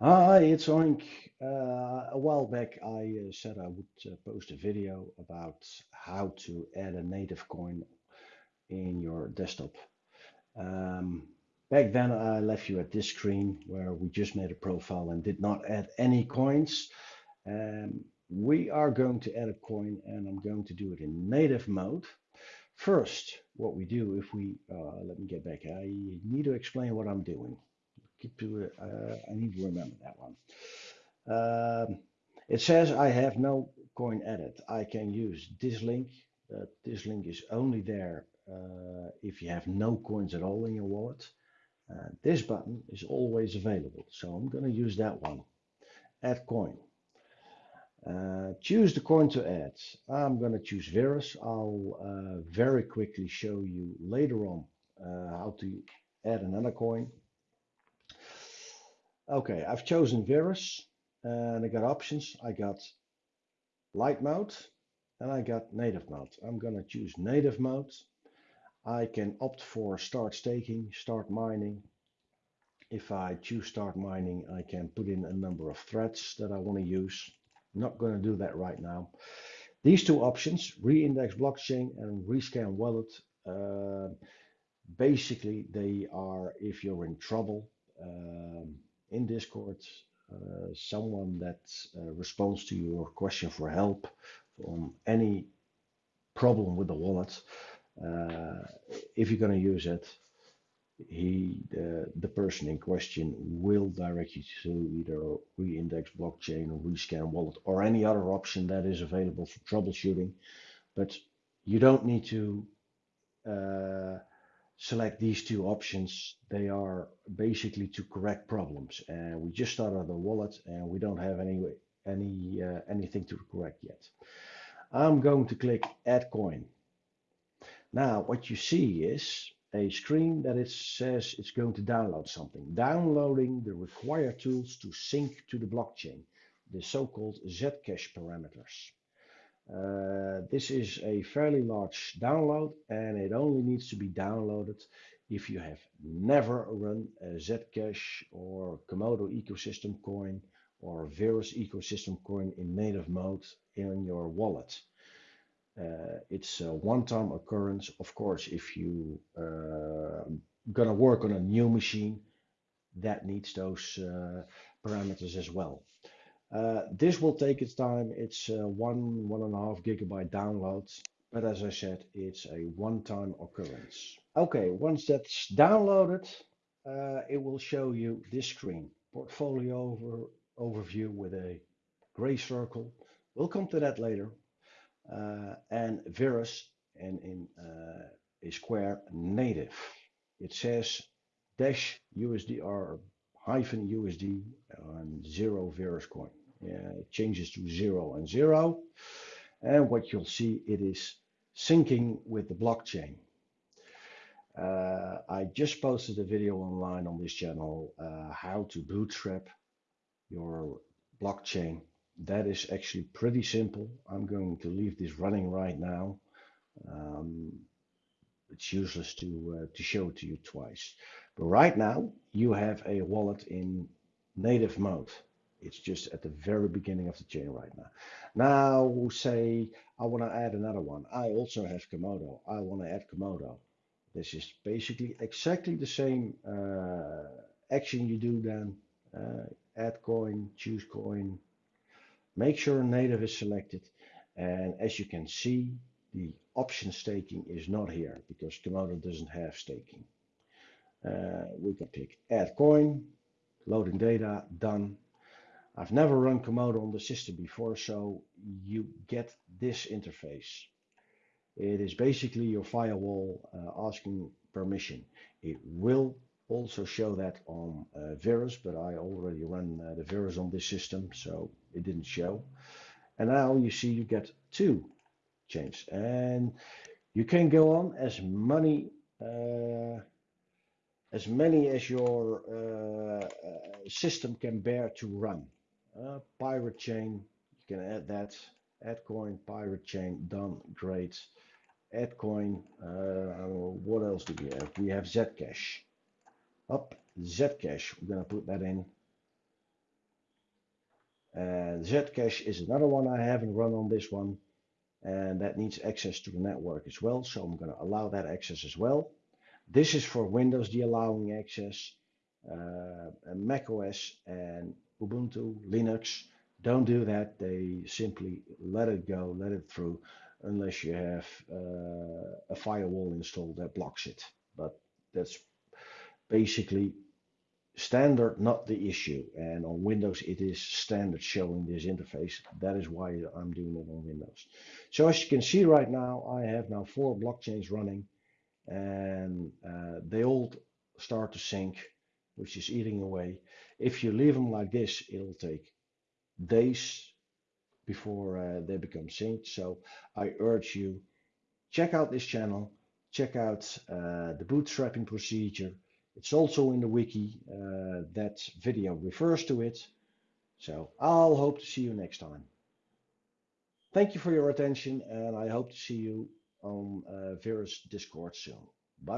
Hi, it's Oink. Uh, a while back, I uh, said I would uh, post a video about how to add a native coin in your desktop. Um, back then, I left you at this screen where we just made a profile and did not add any coins. Um, we are going to add a coin and I'm going to do it in native mode. First, what we do if we, uh, let me get back, I need to explain what I'm doing keep to uh, I need to remember that one. Um, it says I have no coin added. I can use this link. Uh, this link is only there uh, if you have no coins at all in your wallet. Uh, this button is always available, so I'm going to use that one. Add coin. Uh, choose the coin to add. I'm going to choose Verus. I'll uh, very quickly show you later on how to add another coin. Okay, I've chosen Verus and I got options. I got light mode and I got native mode. I'm gonna choose native mode. I can opt for start staking, start mining. If I choose start mining, I can put in a number of threads that I want to use. not going to do that right now. These two options, reindex blockchain and rescan wallet, uh, basically they are if you're in trouble. Um, in Discord, uh, someone that uh, responds to your question for help on any problem with the wallet. Uh, if you're going to use it, he, the person in question will direct you to either reindex blockchain or rescan wallet or any other option that is available for troubleshooting. But you don't need to uh, select these two options. They are basically to correct problems. And we just started the wallet and we don't have any any uh, anything to correct yet. I'm going to click add coin. Now what you see is a screen that it says it's going to download something. Downloading the required tools to sync to the blockchain, the so-called Zcash parameters. Uh, this is a fairly large download and it only needs to be downloaded if you have never run Zcash or Komodo ecosystem coin or Verus ecosystem coin in native mode in your wallet. Uh, it's a one-time occurrence. Of course, if you uh, gonna work on a new machine, that needs those uh, parameters as well. Uh, this will take its time. It's a one, one and a half gigabyte download. But as I said, it's a one-time occurrence. Okay, once that's downloaded, uh, it will show you this screen. Portfolio over, overview with a gray circle. We'll come to that later. Uh, and Verus and in uh, a square native. It says dash USDR hyphen USD and zero Verus coin. Yeah, it changes to zero and zero. And what you'll see, it is syncing with the blockchain. Uh, I just posted a video online on this channel, uh, how to bootstrap your blockchain. That is actually pretty simple. I'm going to leave this running right now. Um, it's useless to, uh, to show it to you twice. But right now, you have a wallet in native mode. It's just at the very beginning of the chain right now. Now say I want to add another one. I also have Komodo. I want to add Komodo. This is basically exactly the same uh, action you do then. Uh, add coin, choose coin. Make sure native is selected. And as you can see, the option staking is not here because Komodo doesn't have staking. Uh, we can pick add coin, loading data, done. I've never run Komodo on the system before, so you get this interface. It is basically your firewall uh, asking permission. It will also show that on uh, Verus, but I already run uh, the Verus on this system, so it didn't show. And now you see you get two chains, and you can go on as many uh, as many as your uh, uh, system can bear to run. Uh, pirate chain, you can add that. Add coin, pirate chain, done, great. Add coin, uh, what else do we have? We have Zcash. Up, Zcash, we're gonna put that in. And Zcash is another one I haven't run on this one. And that needs access to the network as well. So I'm going to allow that access as well. This is for Windows, the allowing access. Uh, Mac OS and Ubuntu, Linux don't do that. They simply let it go, let it through, unless you have uh, a firewall installed that blocks it. But that's basically standard, not the issue. And on Windows, it is standard showing this interface. That is why I'm doing it on Windows. So as you can see right now, I have now four blockchains running and uh, they all start to sync, which is eating away. If you leave them like this, it'll take days before uh, they become synced. So I urge you, check out this channel, check out uh, the bootstrapping procedure, it's also in the wiki. Uh, that video refers to it. So I'll hope to see you next time. Thank you for your attention and I hope to see you on uh, Verus Discord soon. Bye bye.